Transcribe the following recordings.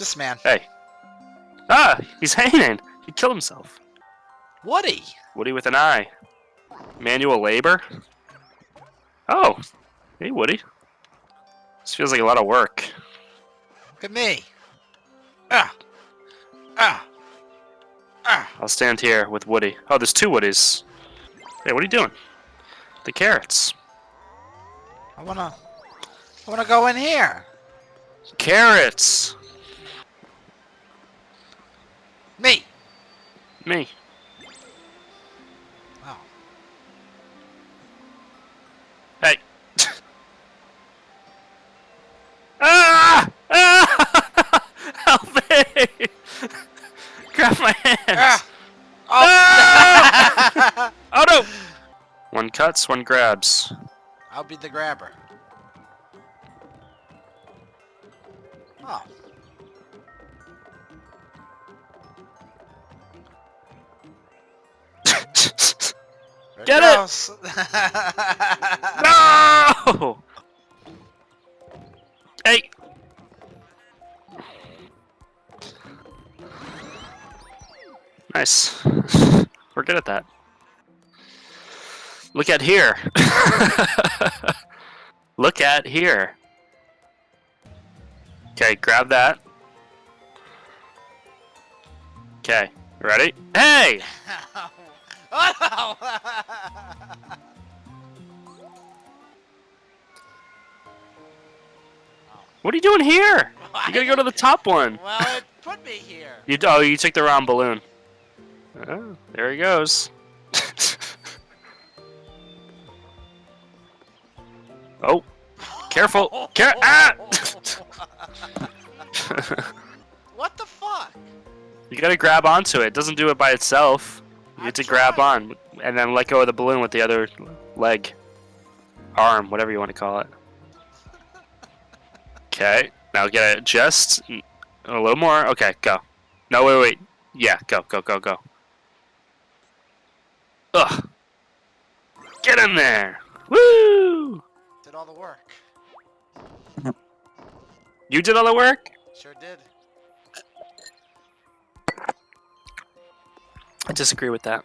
This man. Hey. Ah, he's hanging. He killed himself. Woody. Woody with an eye. Manual labor. Oh, hey Woody. This feels like a lot of work. Look at me. Ah. Ah. Ah. I'll stand here with Woody. Oh, there's two Woodies. Hey, what are you doing? The carrots. I wanna. I wanna go in here. Carrots. Me. Me. Oh. Hey. ah! Ah! Help me! Grab my hands. Ah. Oh. Oh no! One cuts, one grabs. I'll be the grabber. Oh. There Get it! no! Hey! Nice. We're good at that. Look at here. Look at here. Okay, grab that. Okay, ready? Hey! Oh no! What are you doing here? You gotta go to the top one. well, it put me here. You oh, you took the round balloon. Oh, there he goes. oh, careful! Care ah! what the fuck? you gotta grab onto it. It doesn't do it by itself. You I have to grab on and then let go of the balloon with the other leg, arm, whatever you want to call it. Okay, now get it just a little more. Okay, go. No, wait, wait. Yeah, go, go, go, go. Ugh. Get in there. Woo! Did all the work. You did all the work? Sure did. I disagree with that.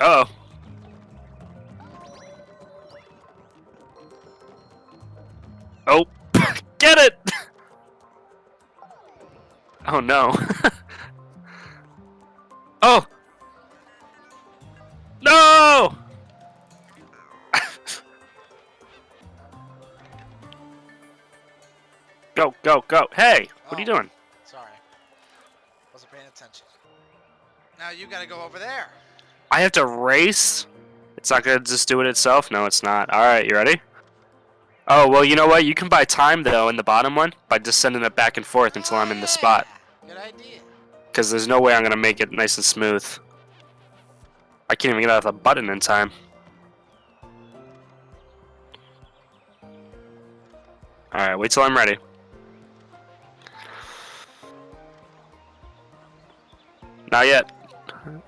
Uh oh. Oh, get it! Oh no. oh! No! go, go, go. Hey, what are you Oh. doing? Wasn't paying attention. Now you gotta go over there. I have to race? It's not gonna just do it itself? No, it's not. Alright, you ready? Oh, well, you know what? You can buy time, though, in the bottom one by just sending it back and forth until I'm in the spot. Good idea. Because there's no way I'm gonna make it nice and smooth. I can't even get out of the button in time. Alright, wait till I'm ready. Not yet.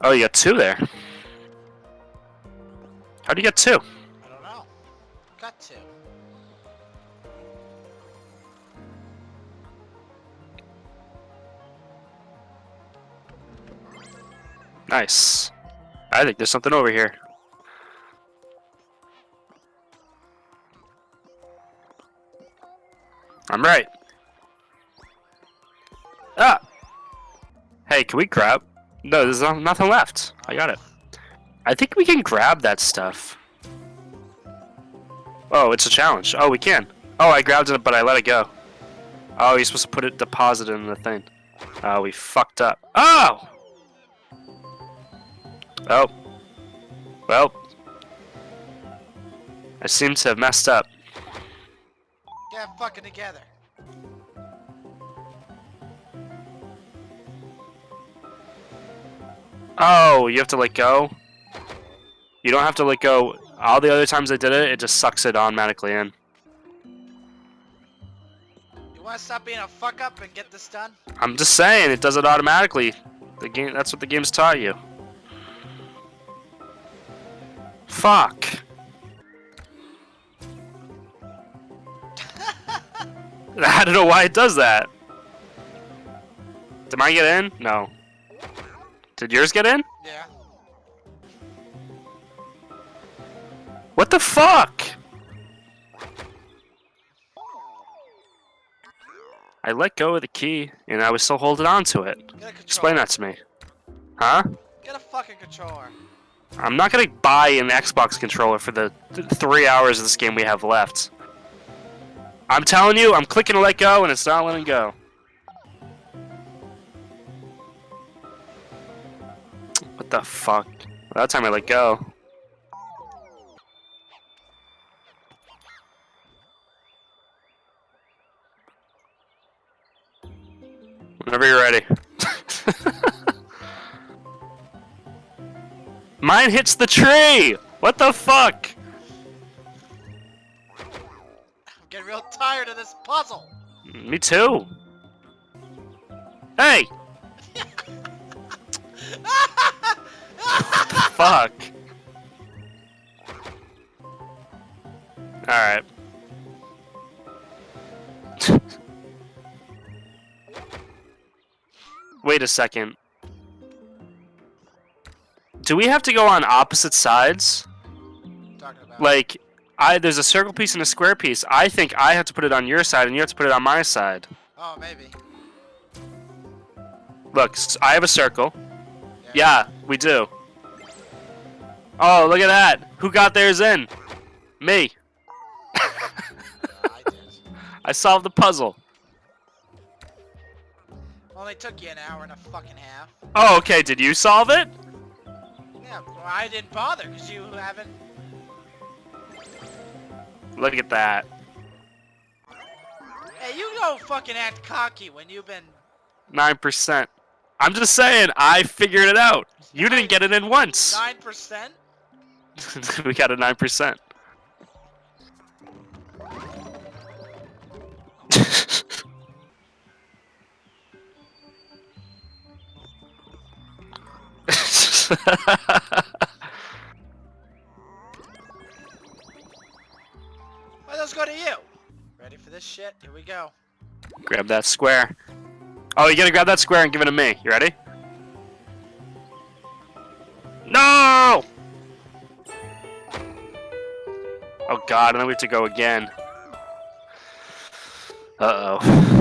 Oh, you got two there. How do you get two? I don't know. Got two. Nice. I think there's something over here. I'm right. Ah! Hey, can we grab? No, there's um, nothing left. I got it. I think we can grab that stuff. Oh, it's a challenge. Oh, we can. Oh, I grabbed it, but I let it go. Oh, you're supposed to put it, deposit it in the thing. Oh, we fucked up. Oh! Oh. Well. I seem to have messed up. Get fucking together. Oh, you have to let go? You don't have to let go. All the other times I did it, it just sucks it automatically in. You wanna stop being a fuck up and get this done? I'm just saying, it does it automatically. The game that's what the game's taught you. Fuck. I don't know why it does that. Did I get in? No. Did yours get in? Yeah. What the fuck? I let go of the key, and I was still holding on to it. Explain that to me. Huh? Get a fucking controller. I'm not gonna buy an Xbox controller for the th three hours of this game we have left. I'm telling you, I'm clicking to let go, and it's not letting go. The fuck? That time I let go. Whenever you're ready. Mine hits the tree! What the fuck? I'm getting real tired of this puzzle. Me too. Hey! Fuck. Alright. Wait a second. Do we have to go on opposite sides? Like, I there's a circle piece and a square piece. I think I have to put it on your side and you have to put it on my side. Oh, maybe. Look, I have a circle. Yeah, we do. Oh, look at that. Who got theirs in? Me. I. I solved the puzzle. Only took you an hour and a fucking half. Oh, okay. Did you solve it? Yeah, well, I didn't bother because you haven't. Look at that. Hey, you don't fucking act cocky when you've been. 9%. I'm just saying, I figured it out. You didn't get it in once. Nine percent? we got a 9%. Well, let's go to you. Ready for this shit? Here we go. grab that square. Oh, you gotta grab that square and give it to me. You ready? Oh god, and then we have to go again. Uh-oh.